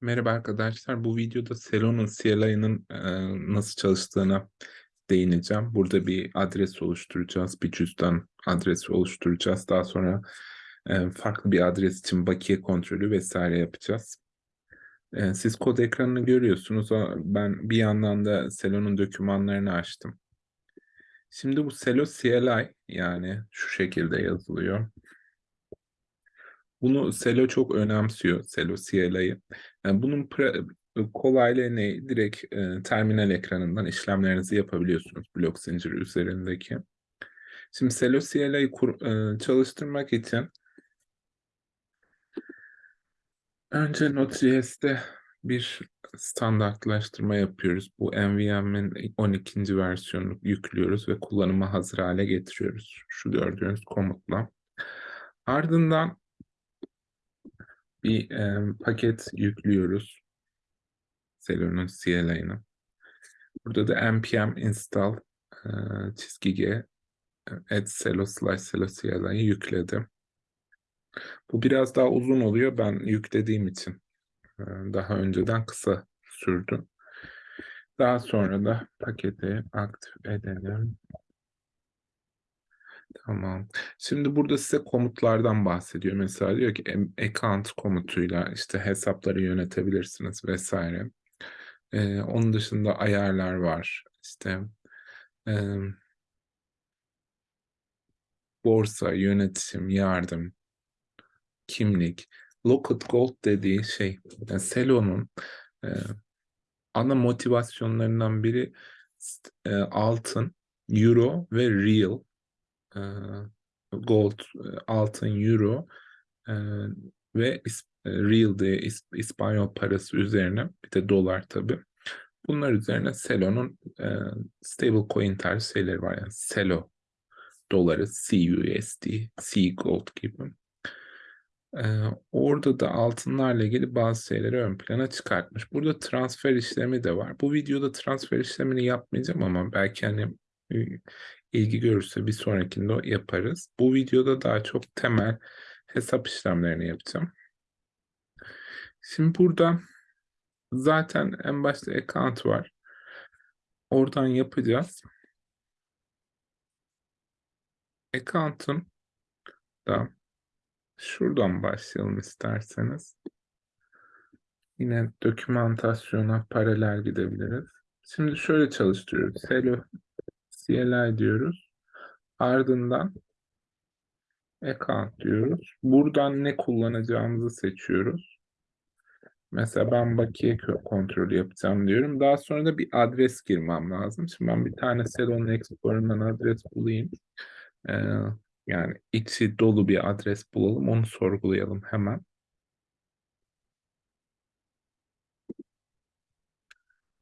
Merhaba arkadaşlar. Bu videoda Selo'nun CLI'nin e, nasıl çalıştığına değineceğim. Burada bir adres oluşturacağız. Bir cüzdan adresi oluşturacağız. Daha sonra e, farklı bir adres için bakiye kontrolü vesaire yapacağız. E, siz kod ekranını görüyorsunuz. Ben bir yandan da Selo'nun dokümanlarını açtım. Şimdi bu Selo CLI yani şu şekilde yazılıyor. Bunu Selo çok önemsiyor, Selo CLI'yi. Yani bunun pra- kolaylığı ne? Direkt e, terminal ekranından işlemlerinizi yapabiliyorsunuz blok zinciri üzerindeki. Şimdi Selo CLI'yi e, çalıştırmak için önce Node.js'te bir standartlaştırma yapıyoruz. Bu NVMe'in 12. versiyonunu yüklüyoruz ve kullanıma hazır hale getiriyoruz. Şu gördüğünüz komutla. Ardından bir e, paket yüklüyoruz. Selo'nun CLI'ını. Burada da npm install e, çizgi g add selo slash selo CLI'yi yükledim. Bu biraz daha uzun oluyor. Ben yüklediğim için e, daha önceden kısa sürdü. Daha sonra da paketi aktif edelim. Tamam. Şimdi burada size komutlardan bahsediyor. Mesela diyor ki account komutuyla işte hesapları yönetebilirsiniz vesaire. Ee, onun dışında ayarlar var. İşte em, borsa, yönetim, yardım, kimlik. Locked Gold dediği şey, yani Selo'nun e, ana motivasyonlarından biri e, altın, euro ve real. Gold, altın, euro ve real diye is- İspanyol parası üzerine bir de dolar tabii. Bunlar üzerine Selo'nun e, stable coin tarzı şeyleri var. Yani Selo doları, CUSD, C Gold gibi. Ee, orada da altınlarla ilgili bazı şeyleri ön plana çıkartmış. Burada transfer işlemi de var. Bu videoda transfer işlemini yapmayacağım ama belki hani e, ilgi görürse bir sonrakinde yaparız. Bu videoda daha çok temel hesap işlemlerini yapacağım. Şimdi burada zaten en başta account var. Oradan yapacağız. Account'un da şuradan başlayalım isterseniz. Yine dokümantasyona paralel gidebiliriz. Şimdi şöyle çalıştırıyoruz. Hello CLI diyoruz. Ardından account diyoruz. Buradan ne kullanacağımızı seçiyoruz. Mesela ben bakiye kontrolü yapacağım diyorum. Daha sonra da bir adres girmem lazım. Şimdi ben bir tane Selon Explorer'dan adres bulayım. Ee, yani içi dolu bir adres bulalım. Onu sorgulayalım hemen.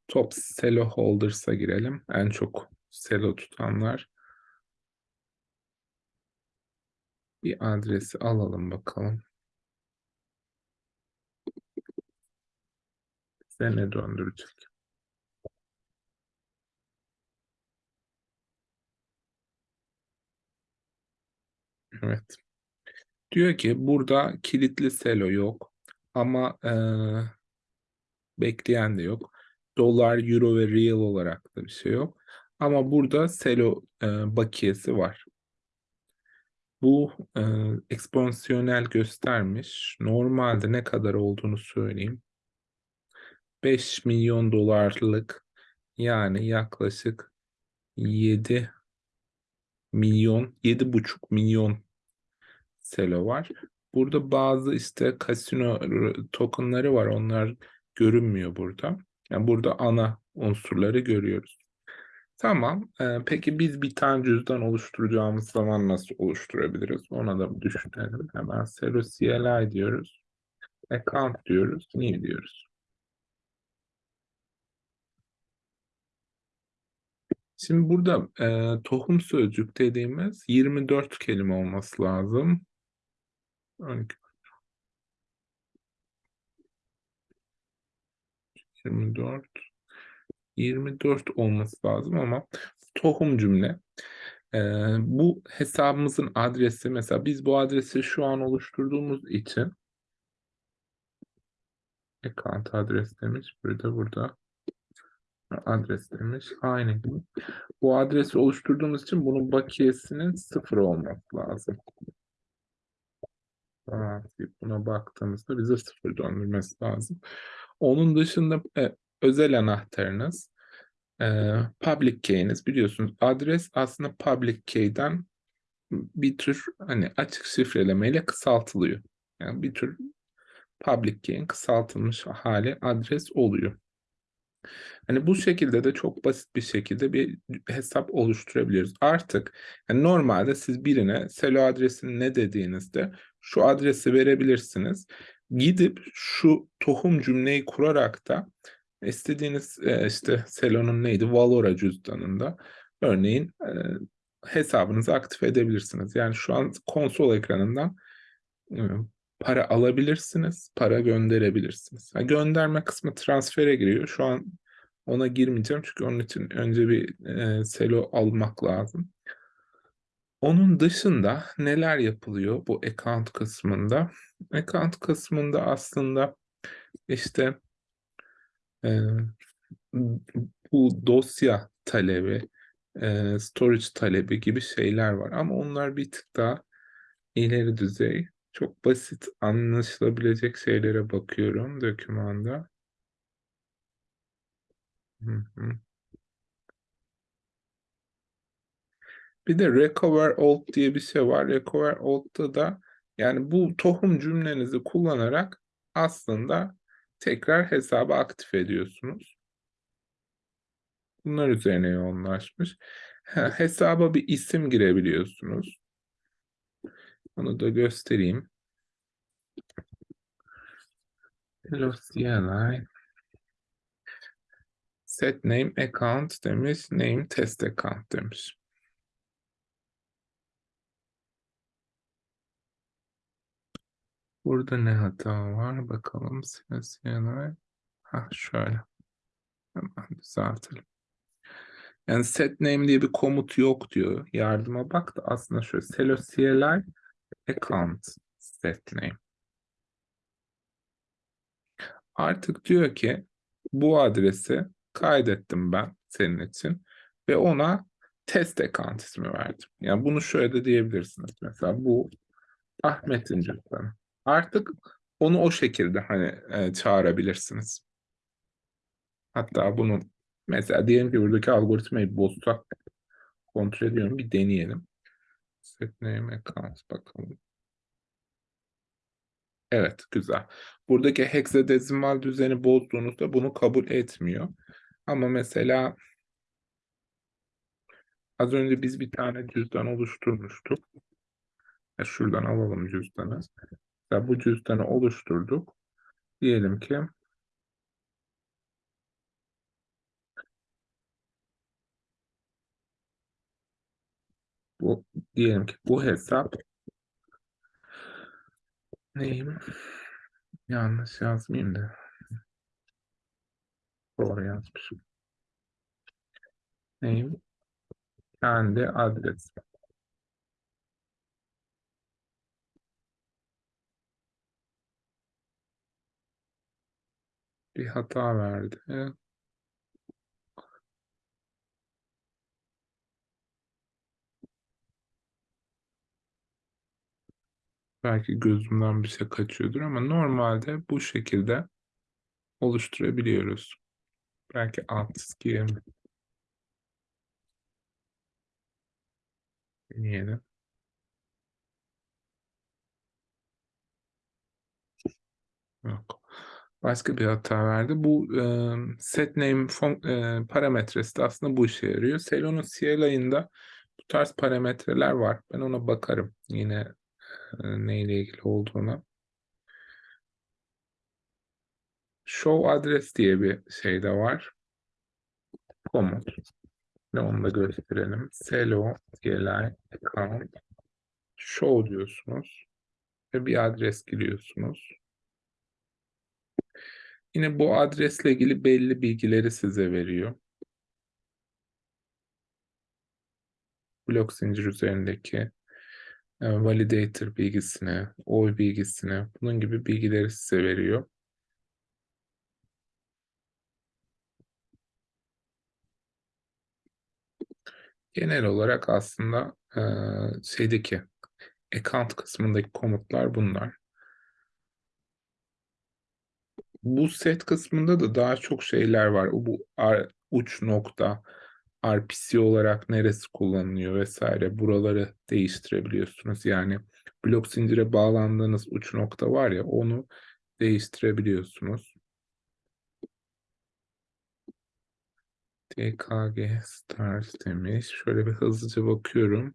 Top Selo Holders'a girelim. En çok Selo tutanlar. Bir adresi alalım bakalım. Bize ne döndürecek? Evet. Diyor ki burada kilitli selo yok ama eee, bekleyen de yok. Dolar, euro ve real olarak da bir şey yok. Ama burada selo eee, bakiyesi var. Bu eee, eksponansiyonel göstermiş. Normalde ne kadar olduğunu söyleyeyim. 5 milyon dolarlık yani yaklaşık 7 milyon, 7,5 milyon selo var. Burada bazı işte kasino tokenları var. Onlar görünmüyor burada. Yani burada ana unsurları görüyoruz. Tamam. Ee, peki biz bir tane cüzdan oluşturacağımız zaman nasıl oluşturabiliriz? Ona da düşünelim. Hemen Selo CLI diyoruz. Account diyoruz. New diyoruz. Şimdi burada e, tohum sözcük dediğimiz 24 kelime olması lazım. 12, 24 24 olması lazım ama tohum cümle. Ee, bu hesabımızın adresi mesela biz bu adresi şu an oluşturduğumuz için account adres demiş. Burada burada adres demiş. Aynı gibi. Bu adresi oluşturduğumuz için bunun bakiyesinin sıfır olması lazım. Buna baktığımızda bize sıfır döndürmesi lazım. Onun dışında e, özel anahtarınız, e, public key'iniz biliyorsunuz. Adres aslında public key'den bir tür hani açık şifrelemeyle kısaltılıyor. Yani bir tür public key'in kısaltılmış hali adres oluyor. Hani bu şekilde de çok basit bir şekilde bir hesap oluşturabiliriz. Artık yani normalde siz birine selo adresini ne dediğinizde şu adresi verebilirsiniz. Gidip şu tohum cümleyi kurarak da istediğiniz e, işte selonun neydi Valora cüzdanında örneğin e, hesabınızı aktif edebilirsiniz. Yani şu an konsol ekranından e, para alabilirsiniz, para gönderebilirsiniz. Yani gönderme kısmı transfere giriyor. Şu an ona girmeyeceğim çünkü onun için önce bir selo almak lazım. Onun dışında neler yapılıyor bu account kısmında? Account kısmında aslında işte e, bu dosya talebi, e, storage talebi gibi şeyler var. Ama onlar bir tık daha ileri düzey. Çok basit anlaşılabilecek şeylere bakıyorum dokümanda. Bir de recover old diye bir şey var. Recover old'da da yani bu tohum cümlenizi kullanarak aslında tekrar hesabı aktif ediyorsunuz. Bunlar üzerine yoğunlaşmış. hesaba bir isim girebiliyorsunuz. Onu da göstereyim. Hello CLI. Set name account demiş. Name test account demiş. Burada ne hata var? Bakalım. CLI. Ha şöyle. Hemen düzeltelim. Yani set name diye bir komut yok diyor. Yardıma bak da aslında şöyle. Selo CLI account set name. Artık diyor ki bu adresi kaydettim ben senin için ve ona test account ismi verdim. Yani bunu şöyle de diyebilirsiniz. Mesela bu Ahmet'in cüzdanı. Artık onu o şekilde hani e, çağırabilirsiniz. Hatta bunu mesela diyelim ki buradaki algoritmayı bozsak kontrol ediyorum. Bir deneyelim. Set name account bakalım. Evet, güzel. Buradaki heksadezimal düzeni bozduğunuzda bunu kabul etmiyor. Ama mesela az önce biz bir tane cüzdan oluşturmuştuk. Şuradan alalım cüzdanı. Mesela bu cüzdanı oluşturduk. Diyelim ki bu diyelim ki bu hesap neyim? Yanlış yazmayayım da. Doğru yazmışım. Neyim? Kendi adresi. Bir hata verdi. Belki gözümden bir şey kaçıyordur ama normalde bu şekilde oluşturabiliyoruz. Belki alt çizgiye mi? Deneyelim. Yok. Başka bir hata verdi. Bu e, set name fon, e, parametresi de aslında bu işe yarıyor. Celo'nun CLI'ında bu tarz parametreler var. Ben ona bakarım. Yine e, neyle ilgili olduğuna. Show address diye bir şey de var. Komut. Ve onu da gösterelim. Celo CLI account show diyorsunuz. Ve bir adres giriyorsunuz. Yine bu adresle ilgili belli bilgileri size veriyor. Blok zincir üzerindeki e, validator bilgisini, oy bilgisini, bunun gibi bilgileri size veriyor. Genel olarak aslında e, şeydeki account kısmındaki komutlar bunlar. Bu set kısmında da daha çok şeyler var. Bu uç nokta, RPC olarak neresi kullanılıyor vesaire buraları değiştirebiliyorsunuz. Yani blok zincire bağlandığınız uç nokta var ya onu değiştirebiliyorsunuz. TKG start demiş. Şöyle bir hızlıca bakıyorum.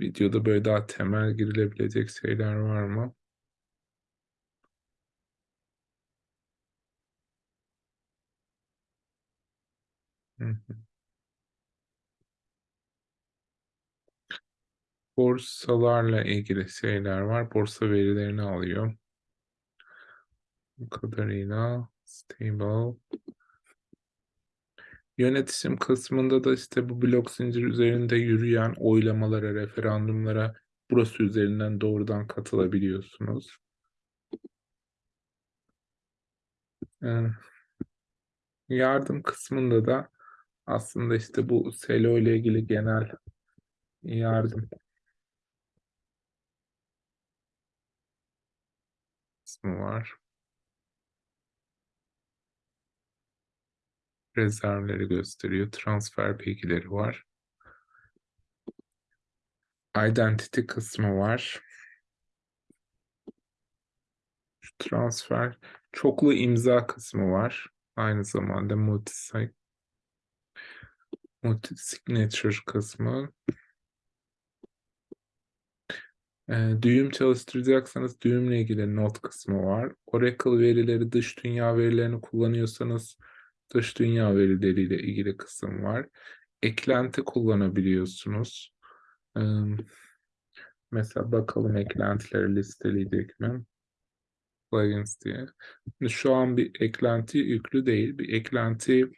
Videoda böyle daha temel girilebilecek şeyler var mı? Hı hı. Borsalarla ilgili şeyler var. Borsa verilerini alıyor. Bu kadarıyla stable. Yönetişim kısmında da işte bu blok zincir üzerinde yürüyen oylamalara, referandumlara burası üzerinden doğrudan katılabiliyorsunuz. Yardım kısmında da aslında işte bu Selo ile ilgili genel yardım kısmı var. Rezervleri gösteriyor. Transfer bilgileri var. Identity kısmı var. Transfer çoklu imza kısmı var. Aynı zamanda multi multi signature kısmı. Ee, düğüm çalıştıracaksanız düğümle ilgili not kısmı var. Oracle verileri, dış dünya verilerini kullanıyorsanız dış dünya verileriyle ilgili kısım var. Eklenti kullanabiliyorsunuz. Ee, mesela bakalım eklentileri listeleyecek mi? Plugins diye. Şu an bir eklenti yüklü değil. Bir eklenti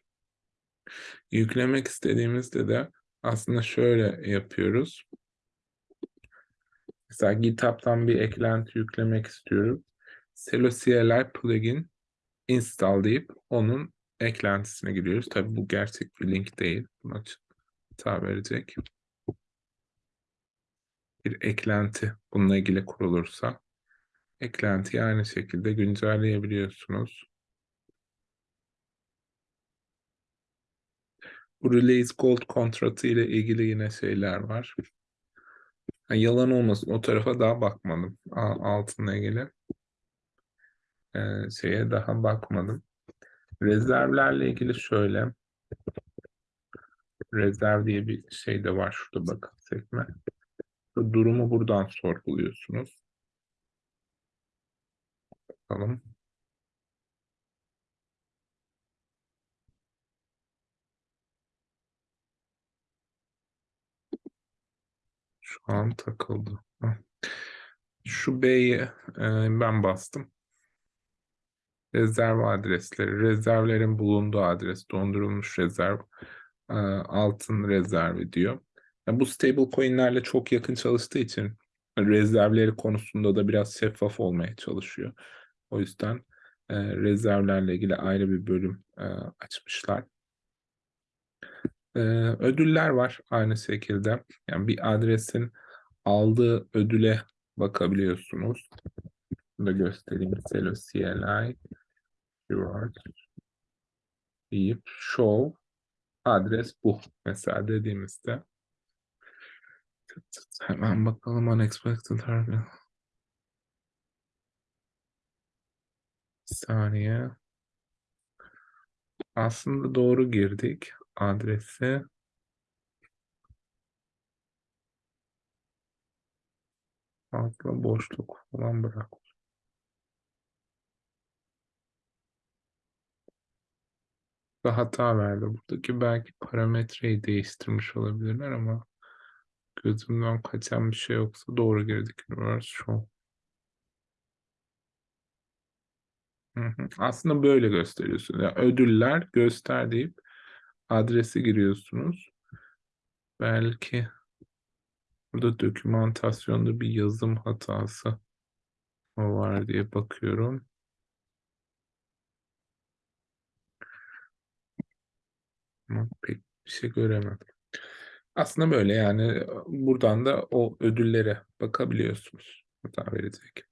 yüklemek istediğimizde de aslında şöyle yapıyoruz. Mesela GitHub'tan bir eklenti yüklemek istiyorum. Celo CLI plugin install deyip onun eklentisine giriyoruz. Tabi bu gerçek bir link değil. Buna hata verecek. Bir eklenti bununla ilgili kurulursa eklentiyi aynı şekilde güncelleyebiliyorsunuz. Bu Release Gold kontratı ile ilgili yine şeyler var. Ha, yalan olmasın o tarafa daha bakmadım. Altınla ilgili ee, şeye daha bakmadım. Rezervlerle ilgili şöyle. Rezerv diye bir şey de var şurada bakın sekme. Durumu buradan sorguluyorsunuz. Bakalım. Şu an takıldı. Şu B'yi e, ben bastım. Rezerv adresleri, rezervlerin bulunduğu adres, dondurulmuş rezerv, e, altın rezervi diyor. Yani bu stable coinlerle çok yakın çalıştığı için rezervleri konusunda da biraz şeffaf olmaya çalışıyor. O yüzden e, rezervlerle ilgili ayrı bir bölüm açmışlar. E, ödüller var aynı şekilde. Yani bir adresin aldığı ödüle bakabiliyorsunuz. Bunu da göstereyim. Celo CLI reward deyip show adres bu. Mesela dediğimizde hemen bakalım unexpected target. saniye. Aslında doğru girdik adresi. Fazla boşluk falan bırak. hata verdi. Buradaki belki parametreyi değiştirmiş olabilirler ama gözümden kaçan bir şey yoksa doğru girdik. Universe. Aslında böyle gösteriyorsun. Yani ödüller göster deyip adresi giriyorsunuz. Belki burada dokümantasyonda bir yazım hatası var diye bakıyorum. Ama pek bir şey göremedim. Aslında böyle yani buradan da o ödüllere bakabiliyorsunuz hata verecek.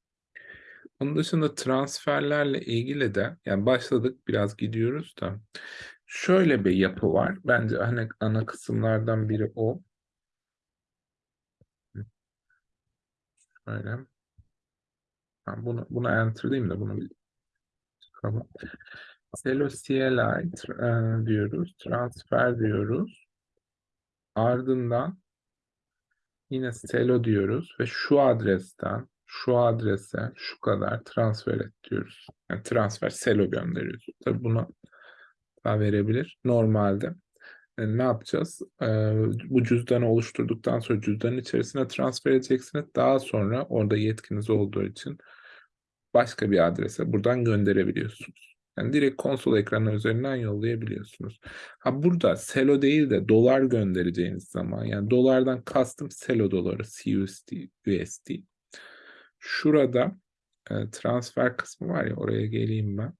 Onun dışında transferlerle ilgili de yani başladık biraz gidiyoruz da şöyle bir yapı var. Bence hani ana kısımlardan biri o. Şöyle. Ha, bunu, bunu enter diyeyim de bunu bir çıkalım. Selo CLI e, diyoruz. Transfer diyoruz. Ardından yine Selo diyoruz ve şu adresten şu adrese şu kadar transfer et diyoruz. Yani transfer Selo gönderiyoruz. Tabii bunu verebilir. Normalde e, ne yapacağız? E, bu cüzdanı oluşturduktan sonra cüzdanın içerisine transfer edeceksiniz. Daha sonra orada yetkiniz olduğu için başka bir adrese buradan gönderebiliyorsunuz. Yani direkt konsol ekranı üzerinden yollayabiliyorsunuz. Ha burada Selo değil de dolar göndereceğiniz zaman yani dolardan kastım Selo doları CUSD, USD. Şurada e, transfer kısmı var ya oraya geleyim ben.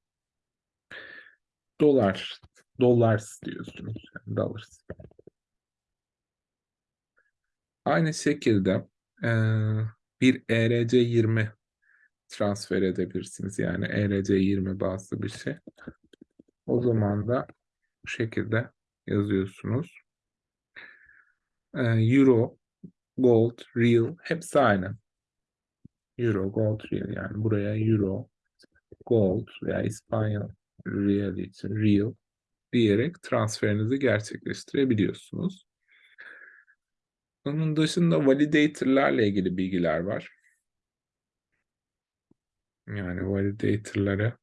Dolar, dollars diyorsunuz. Yani dollars. Aynı şekilde e, bir ERC20 transfer edebilirsiniz. Yani ERC20 bazlı bir şey. O zaman da bu şekilde yazıyorsunuz. Ee, Euro, Gold, Real hepsi aynı. Euro, Gold, Real yani buraya Euro, Gold veya İspanyol Real için Real diyerek transferinizi gerçekleştirebiliyorsunuz. Onun dışında validator'larla ilgili bilgiler var. Yani validator'lara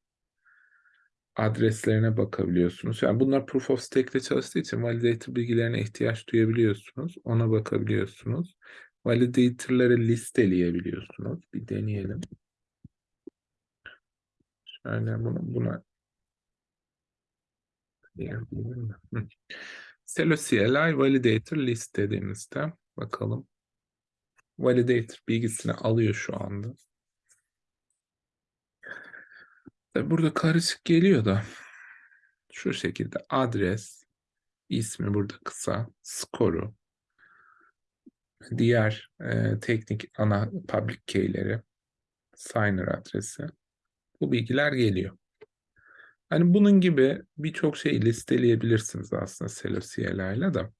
adreslerine bakabiliyorsunuz. Yani bunlar proof of stake ile çalıştığı için validator bilgilerine ihtiyaç duyabiliyorsunuz. Ona bakabiliyorsunuz. Validator'ları listeleyebiliyorsunuz. Bir deneyelim. Şöyle bunu buna Celo CLI validator list dediğimizde bakalım. Validator bilgisini alıyor şu anda. Tabi burada karışık geliyor da şu şekilde adres, ismi burada kısa, skoru, diğer e, teknik ana public key'leri, signer adresi. Bu bilgiler geliyor. Hani bunun gibi birçok şey listeleyebilirsiniz aslında Selo CLI da.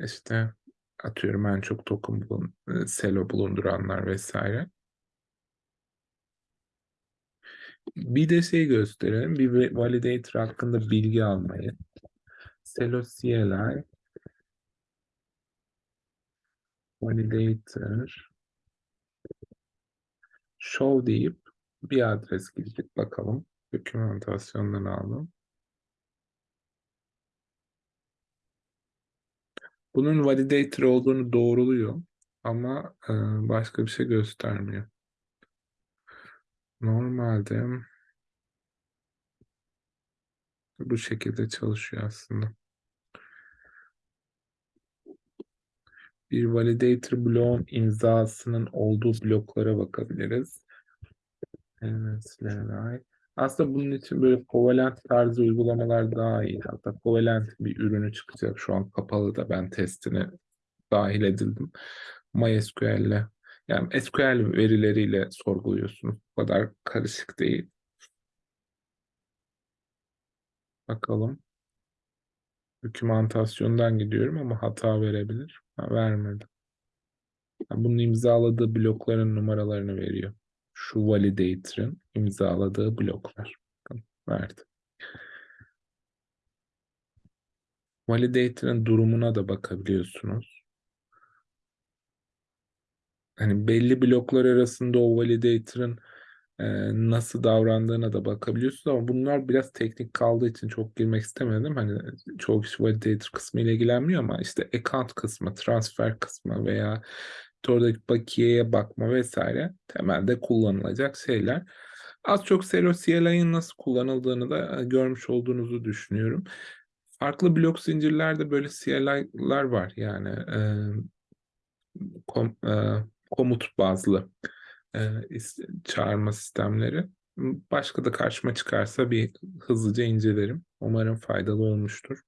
İşte atıyorum en çok token bulun, e, Selo bulunduranlar vesaire. Bir de şey gösterelim. Bir validator hakkında bilgi almayı. Celo CLI validator show deyip bir adres gidip bakalım. Dokümantasyondan aldım. Bunun validator olduğunu doğruluyor ama e, başka bir şey göstermiyor. Normalde bu şekilde çalışıyor aslında. Bir validator bloğun imzasının olduğu bloklara bakabiliriz. Evet, Aslında bunun için böyle Covalent tarzı uygulamalar daha iyi. Hatta Covalent bir ürünü çıkacak. Şu an kapalı da ben testini dahil edildim. MySQL'le yani SQL verileriyle sorguluyorsunuz. Bu kadar karışık değil. Bakalım. Dokümantasyondan gidiyorum ama hata verebilir. Ha, vermedi. Yani bunun imzaladığı blokların numaralarını veriyor. Şu validator'ın imzaladığı bloklar. Verdi. Validator'ın durumuna da bakabiliyorsunuz hani belli bloklar arasında o validator'ın e, nasıl davrandığına da bakabiliyorsunuz ama bunlar biraz teknik kaldığı için çok girmek istemedim. Hani çoğu kişi validator kısmı ile ilgilenmiyor ama işte account kısmı, transfer kısmı veya oradaki bakiyeye bakma vesaire temelde kullanılacak şeyler. Az çok Celo CLI'nin nasıl kullanıldığını da görmüş olduğunuzu düşünüyorum. Farklı blok zincirlerde böyle CLI'lar var yani e, kom, e, komut bazlı e, çağırma sistemleri. Başka da karşıma çıkarsa bir hızlıca incelerim. Umarım faydalı olmuştur.